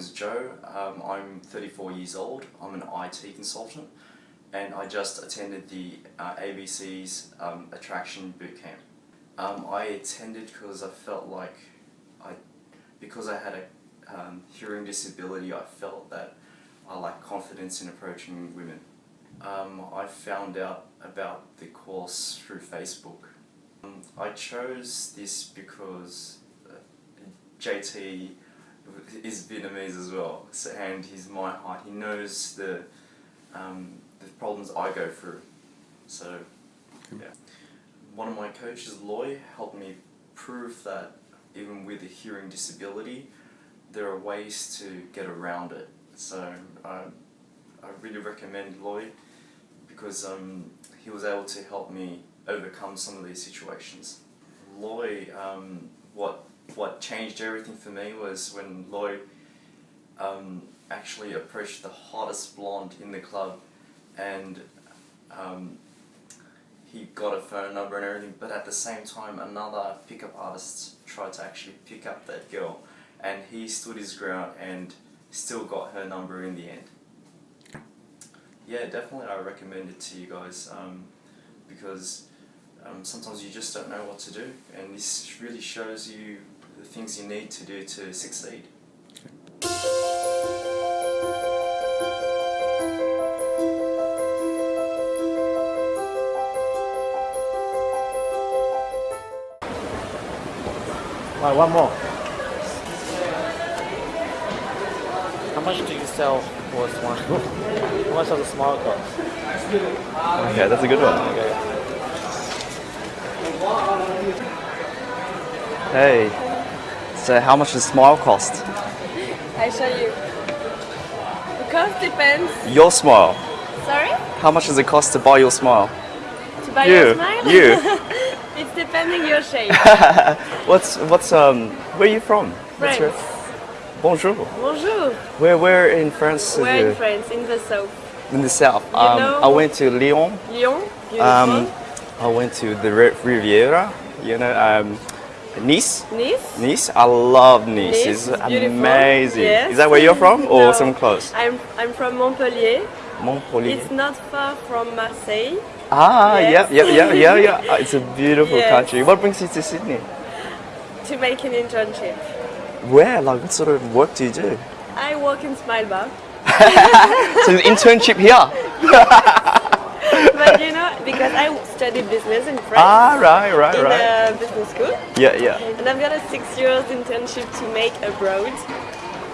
name's Joe. Um, I'm 34 years old. I'm an IT consultant, and I just attended the uh, ABC's um, Attraction Bootcamp. Um, I attended because I felt like I, because I had a um, hearing disability, I felt that I lacked confidence in approaching women. Um, I found out about the course through Facebook. Um, I chose this because uh, JT is Vietnamese as well, so, and he's my height. He knows the um, the problems I go through. So, yeah. One of my coaches, Loy, helped me prove that even with a hearing disability, there are ways to get around it. So I, I really recommend Loy because um, he was able to help me overcome some of these situations. Loy, um, what what changed everything for me was when Lloyd um, actually approached the hottest blonde in the club and um, he got a phone number and everything but at the same time another pickup artist tried to actually pick up that girl and he stood his ground and still got her number in the end. Yeah, definitely I recommend it to you guys um, because um, sometimes you just don't know what to do and this really shows you the things you need to do to succeed. Right, one more. How much do you sell for a smile? How much does a smile cost? Okay, that's a good one. Okay. Hey, so how much does smile cost? I show you. The cost depends. Your smile. Sorry? How much does it cost to buy your smile? To buy You, your smile? you. it's depending your shape. What's what's um? Where are you from? France. your- Bonjour. Bonjour. Where where in France? is We're in? France, in the south. In the south. Um, know- I went to Lyon. Lyon, beautiful. Um, I went to the Riviera. You know, um, Nice. nice. Nice. I love Nice. Nice it's beautiful. amazing. Yes. Is that where you're from, or No. some close? I'm, I'm from Montpellier. Montpellier. It's not far from Marseille Ah, Yes. yeah, yeah, yeah, yeah, yeah. It's a beautiful Yes. country. What brings you to Sydney? to make an internship. Where? Like, what sort of work do you do? I work in Smile Bar. So, the internship here. You know, because I studied business in France. Ah, right, right, in right. a business school. Yeah, yeah. And I've got a six years internship to make abroad.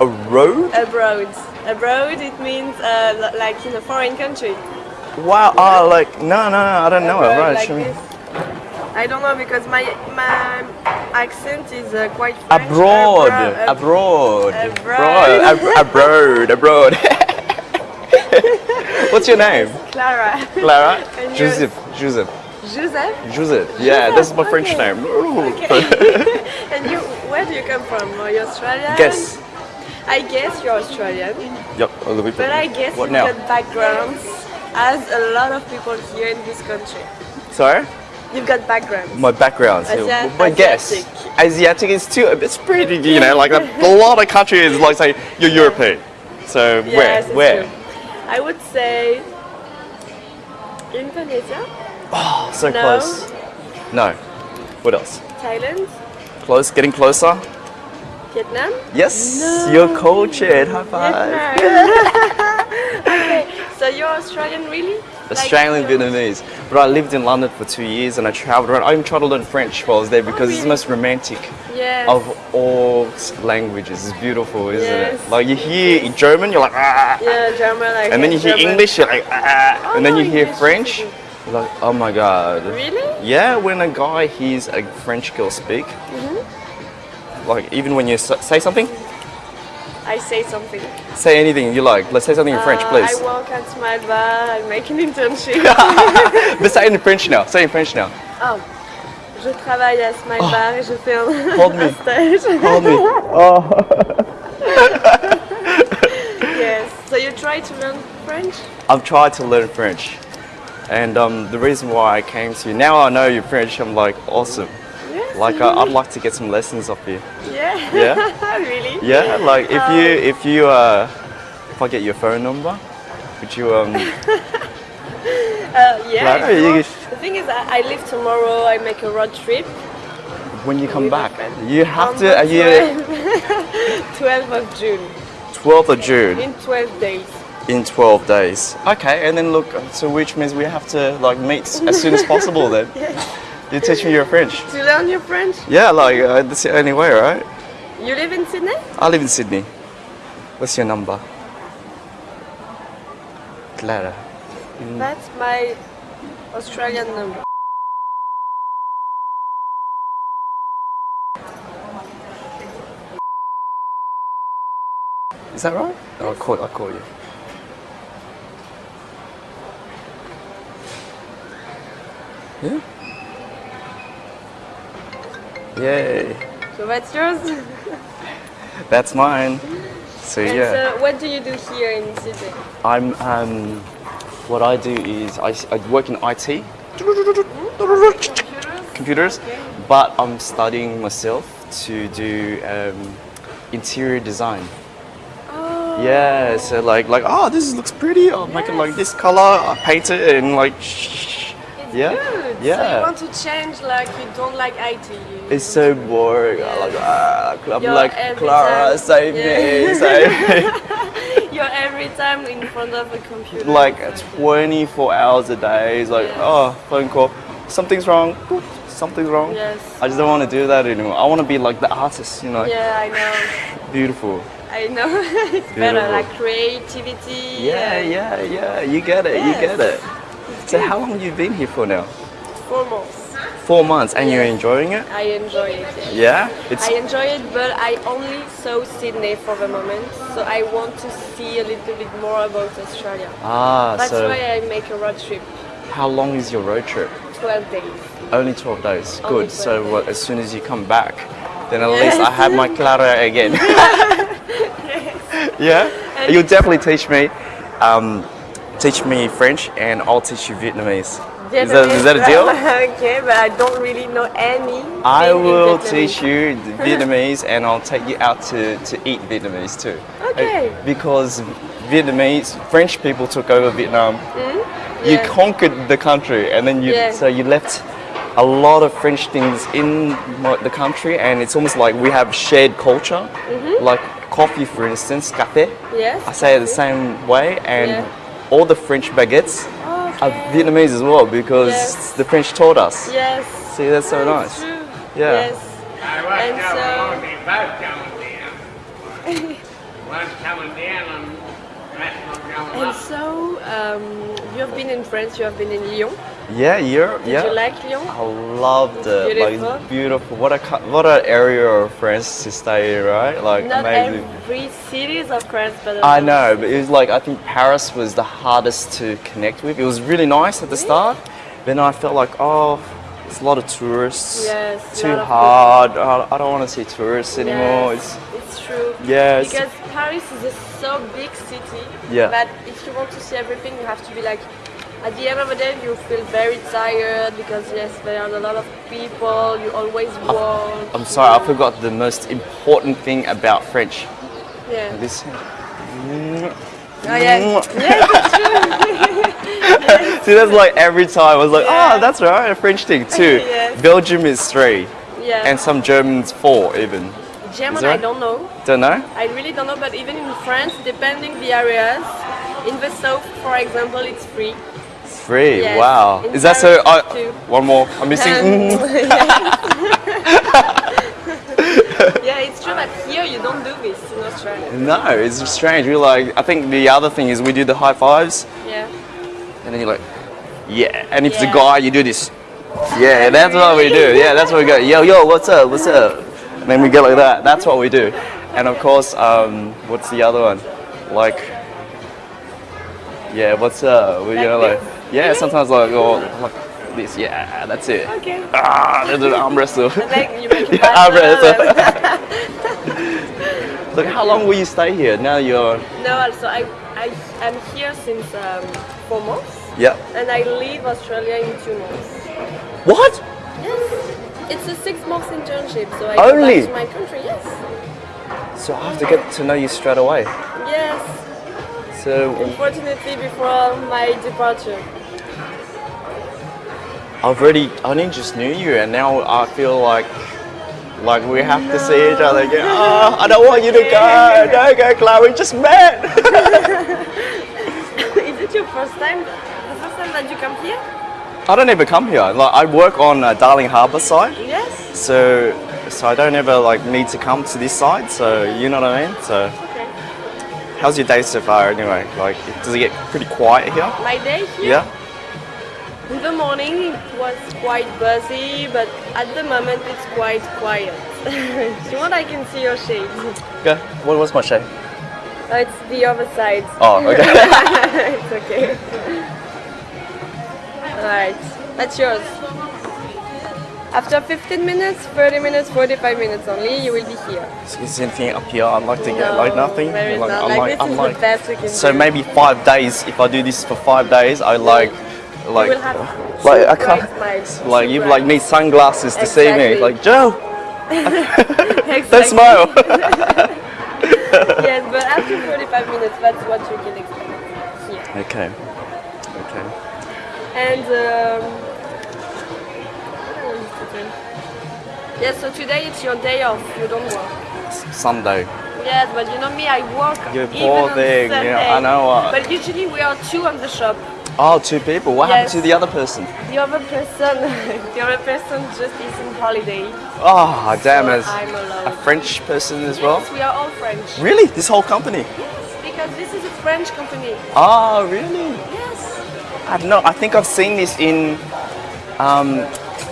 A road? Abroad. Abroad, it means uh, li- like in a foreign country. Wow. Ah, like no, no, no. I don't know. Abroad, like show me. this. I don't know because my my accent is uh, quite French. Abroad, Abro- abroad, Abroad. abroad, abroad, abroad. What's your name? Clara. Clara. And? Joseph. Joseph. Joseph. Joseph. Yeah, that's my French okay. name. And you, where do you come from? Are you Australian? Guess. I guess you're Australian, Yep. a little bit. but I guess What you've now? got backgrounds as a lot of people here in this country. Sorry. You've got backgrounds. My background. Asi- my guess. Asiatic. Asiatic is too. It's pretty. You know, like a, a lot of countries like say you're European. So Yes, where? Where? true. I would say Indonesia, Oh, so No. close. No. What else? Thailand, Close. Getting closer. Vietnam. Yes. No. You're cultured. High five. okay, so you're Australian, really? Australian Like, Vietnamese. But I lived in London for two years and I traveled around. I even tried to learn French while I was there because it's the most romantic Yes. of all languages. It's beautiful, isn't Yes. it? Like you hear in German, you're like ah, yeah, German. I and then you hear German. English, you're like ah, Oh, and then you hear English French, you're like oh my god. Really? Yeah, when a guy hears a French girl speak, Mm-hmm. like even when you say something, I say something. say anything you like. Let's say something in French, Uh, please. I work at Smile Bar. I make an internship. but say in French now. Say in French now. oh. Je travaille à Smile Bar et je fais un, Oh. Hold me. stage. Hold me. Oh. yes. So you try to learn French? I've tried to learn French, and um, the reason why I came to you now I know you're French. I'm like awesome. Like uh, I'd like to get some lessons off you. Yeah. Yeah? really? Yeah, like if you if you uh, if I get your phone number, would you um? Uh, yeah. Claro, if you you- The thing is, I, I leave tomorrow. I make a road trip. When you come back, you have to. the Are you 12th of June 12th of June in 12 days. in 12 days? Okay, and then look, so which means we have to like meet as soon as possible. Then you teach me your French. To learn your French? Yeah, like uh, that's the only way, right? You live in Sydney? I live in Sydney. What's your number? Clara. Mm. That's my Australian number. Is that right? Oh, I'll call, I'll call you. Yeah? Yay. So that's yours? That's mine. So And yeah, so what do you do here in Sydney? I'm. Um, what I do is I, I work in IT, computers, but I'm studying myself to do um, interior design. Oh, Yeah, so like like oh this looks pretty. I'll make it like this color. I paint it and like shh. it's yeah. So yeah. you want to change like you don't like IT. You It's so boring. I like ah, I'm You're like Clara, time- save me, save me. You're every time in front of a computer. like 24 hours a day. It's like, Yes. oh, phone call. Something's wrong. Something's wrong. Yes. I just don't want to do that anymore. I want to be like the artist, you know, Yeah, I know. beautiful. I know. it's better like creativity. Yeah, yeah, yeah. You get it. You get it. So how long have you been here for now? Four months. Four months, and you're enjoying it? I enjoy it. yes. Yeah. It's I enjoy it, but I only saw Sydney for the moment, so I want to see a little bit more about Australia. ah. So that's so why I make a road trip, how long is your road trip? 12 days. Only 12 days. Only Good. 12 So days. what, as soon as you come back, then at Yes. least I have my Clara again. yeah. You'll definitely teach me, um, teach me French, and I'll teach you Vietnamese. Is that, is that a deal? okay, but I don't really know any. I will teach you Vietnamese, and I'll take you out to, to eat Vietnamese too. Okay. Uh, Because Vietnamese, French people took over Vietnam. You Yeah. conquered the country, and then you Yeah. so you left a lot of French things in the country, and it's almost like we have shared culture, Mm-hmm. like coffee, for instance, café. Yes. I say it the same way, and Yeah. All the French baguettes are Vietnamese as well because Yes. the French taught us. Yes. See, that's so That's nice. True. Yeah. Yes. I was And so- on the boat coming down. was coming down and rest was going And up. so, um, you have been in France, you have been in Lyon. Yeah, you're, Did yeah. you like Lyon? I love the like beautiful. it's beautiful. What a what an area of France to stay in, right? Like Not amazing. every cities of France, but I know, but it was like I think Paris was the hardest to connect with. It was really nice at the start, then I felt like oh, it's a lot of tourists. Yes, Too hard. I I don't want to see tourists anymore. Yes, it's true. Yes. Because Paris is a so big city Yeah. that if you want to see everything, you have to be like. At the end of the day, you feel very tired because yes, there are a lot of people. You always walk. I'm sorry, I forgot the most important thing about French. Yeah. This. Oh yeah. See, that's like every time I was like, ah, Yeah. oh, that's right, a French thing too. Yes. Belgium is three, Yeah. and some Germans four even. German, I don't know. Don't know. I really don't know, but even in France, depending the areas, in the south, for example, it's free. Three. Yes. Wow. Is that so? Too. one more. I'm missing. Um, mm. yeah, it's true that here you don't do this in Australia. No, it's strange. We like. I think the other thing is we do the high fives, Yeah. and then you're like, yeah. And if it's a guy, you do this. Yeah, that's what we do. Yeah, that's what we go. Yo, yo, what's up? What's up? And then we go like that. That's what we do. And of course, um, what's the other one? Like, yeah, what's up? We, you Like know, like, yeah, sometimes like, oh, like this. Yeah, that's it. Okay. Ah, there's an arm wrestle. Then you make Yeah, arm wrestle. Look, how long will you stay here? Now you're. No, also I, I I'm here since um, four months, Yeah. and I leave Australia in two months. What? Yes. It's a six months internship, so I Only? go back to my country. Yes. So I have to get to know you straight away. Yes. So Unfortunately, before my departure. I've already, I only just knew you, and now I feel like, like we have to see each other again. Oh, I don't want you to go. Don't go, Clara. We just met. Is it your first time? The first time that you come here? I don't ever come here. Like I work on uh, Darling Harbour side, Yes. so so I don't ever like need to come to this side. So you know what I mean. So Okay. how's your day so far anyway? Like does it get pretty quiet here? My day here. Yeah. In the morning it was quite busy, but at the moment it's quite quiet. if you want, I can see your shade. Go. What was my shade? Oh, it's the other side. Oh, okay. it's okay. Alright, that's yours. After 15 minutes, 30 minutes, 45 minutes only, you will be here. here. Is anything up here I'd like to get? like No, nothing. There is like, not. I'm Like, this is the best we can So do. maybe five days. If I do this for five days, I like, like, you will have like I can't. Like you bright. like need sunglasses to see me. Like Joe, don't smile. yes, but after 45 minutes, that's what you can expect here. okay. Okay. And um, what I wanted to tell- Yes, so today it's your day off. You don't work. Sunday. Yes, but you know me, I work You even on thing, Sunday. yeah, I know what. But usually we are two on the shop. Oh, two people. What happened to the other person? The other person, the other person just is on holiday. Oh, damn so it. I'm alone. A French person as well. Yes, we are all French. Really? This whole company? Yes, because this is a French company. Oh, really? Yes. I don't know. I think I've seen this in, um,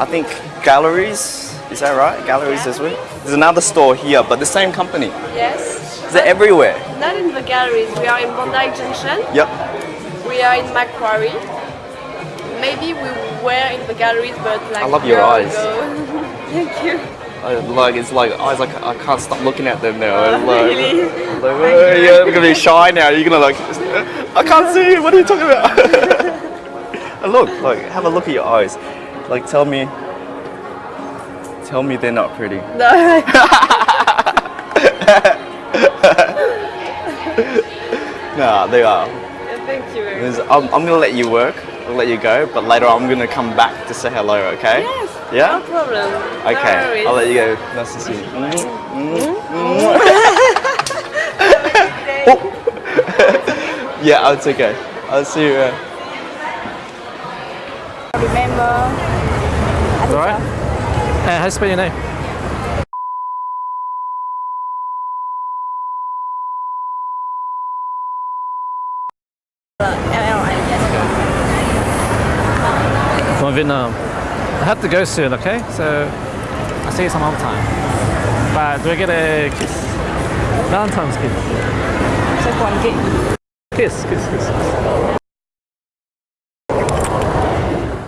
I think galleries. Is that right? Galleries as well. There's another store here, but the same company. Yes. Is it everywhere? Not in the galleries. We are in Bondi Junction. Yep. We are in Macquarie. Maybe we were in the galleries, but like I love your eyes. Thank you. I, like it's like eyes. Like I can't stop looking at them now. Oh, like, really? like, oh, yeah, I'm gonna be shy now. You're gonna like, I can't see you. What are you talking about? look, like, have a look at your eyes. Like, tell me, tell me they're not pretty. No. Nah, they are. Thank you very much. I'm, I'm gonna let you work. I'll let you go, but later I'm gonna come back to say hello. Okay? Yes. Yeah. No problem. Okay. worries. I'll let you go. Nice to see you. Yeah, oh, it's okay. I'll see you. Uh, Alright? Uh, how do you spell your name? Vietnam. I have to go soon, okay? So I'll see you some other time. But do I get a kiss? Valentine's kiss. Kiss, kiss, kiss.